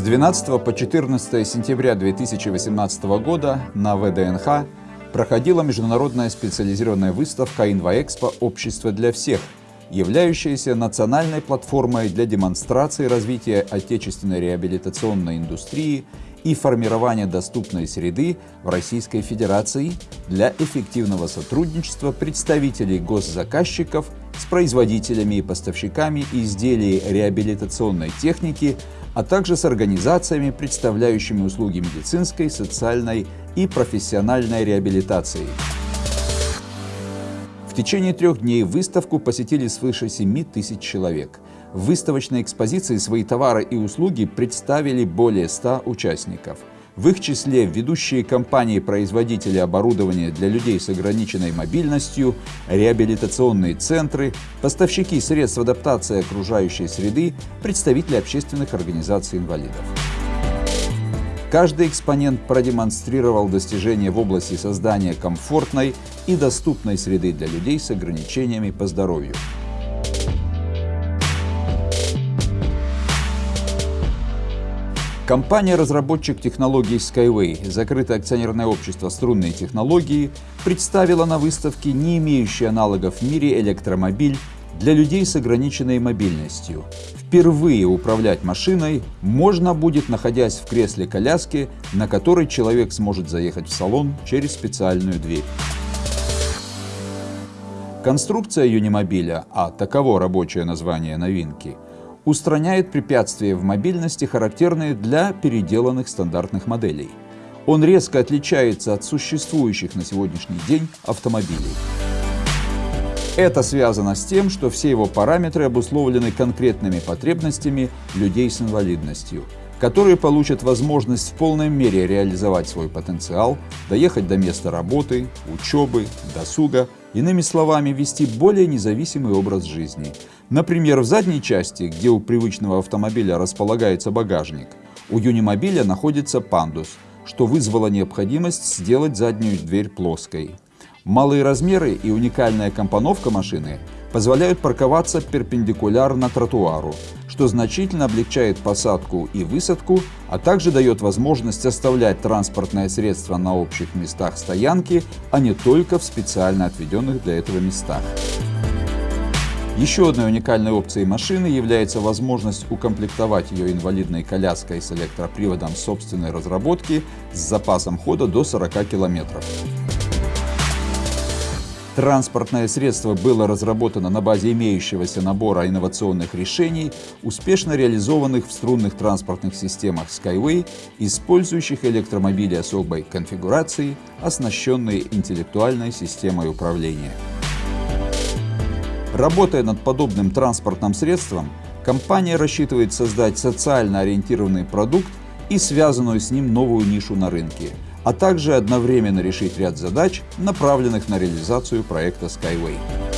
12 по 14 сентября 2018 года на ВДНХ проходила международная специализированная выставка «Инвоэкспо. Общество для всех», являющаяся национальной платформой для демонстрации развития отечественной реабилитационной индустрии и формирования доступной среды в Российской Федерации для эффективного сотрудничества представителей госзаказчиков с производителями и поставщиками изделий реабилитационной техники, а также с организациями, представляющими услуги медицинской, социальной и профессиональной реабилитации. В течение трех дней выставку посетили свыше 7 тысяч человек. В выставочной экспозиции свои товары и услуги представили более 100 участников. В их числе ведущие компании-производители оборудования для людей с ограниченной мобильностью, реабилитационные центры, поставщики средств адаптации окружающей среды, представители общественных организаций инвалидов. Каждый экспонент продемонстрировал достижения в области создания комфортной и доступной среды для людей с ограничениями по здоровью. Компания-разработчик технологий Skyway, закрытое акционерное общество «Струнные технологии», представила на выставке не имеющий аналогов в мире электромобиль для людей с ограниченной мобильностью. Впервые управлять машиной можно будет, находясь в кресле коляски, на которой человек сможет заехать в салон через специальную дверь. Конструкция юнимобиля, а таково рабочее название новинки, устраняет препятствия в мобильности, характерные для переделанных стандартных моделей. Он резко отличается от существующих на сегодняшний день автомобилей. Это связано с тем, что все его параметры обусловлены конкретными потребностями людей с инвалидностью, которые получат возможность в полной мере реализовать свой потенциал, доехать до места работы, учебы, досуга, иными словами, вести более независимый образ жизни. Например, в задней части, где у привычного автомобиля располагается багажник, у юнимобиля находится пандус, что вызвало необходимость сделать заднюю дверь плоской. Малые размеры и уникальная компоновка машины позволяют парковаться перпендикулярно тротуару, что значительно облегчает посадку и высадку, а также дает возможность оставлять транспортное средство на общих местах стоянки, а не только в специально отведенных для этого местах. Еще одной уникальной опцией машины является возможность укомплектовать ее инвалидной коляской с электроприводом собственной разработки с запасом хода до 40 километров. Транспортное средство было разработано на базе имеющегося набора инновационных решений, успешно реализованных в струнных транспортных системах Skyway, использующих электромобили особой конфигурации, оснащенные интеллектуальной системой управления. Работая над подобным транспортным средством, компания рассчитывает создать социально ориентированный продукт и связанную с ним новую нишу на рынке – а также одновременно решить ряд задач, направленных на реализацию проекта Skyway.